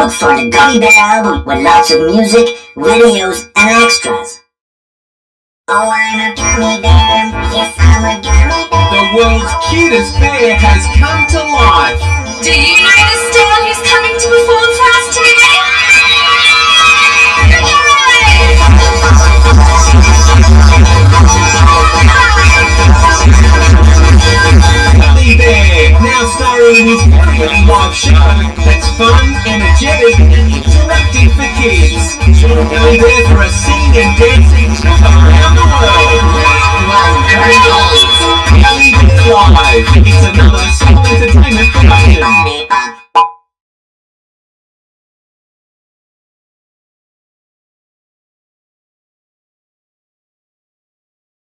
Look for the Gummy Bear album with lots of music, videos, and extras. Oh, I'm a gummy bear. Yes, I'm a gummy bear. The world's cutest bear has come to life. Do you know the star who's coming to perform for us today? Gummy Bear, now starring in his very live show that's fun, energetic, and interactive for kids. Gummy there for a singing and dancing around the world. Gummy Bear Live, it's another small entertainment.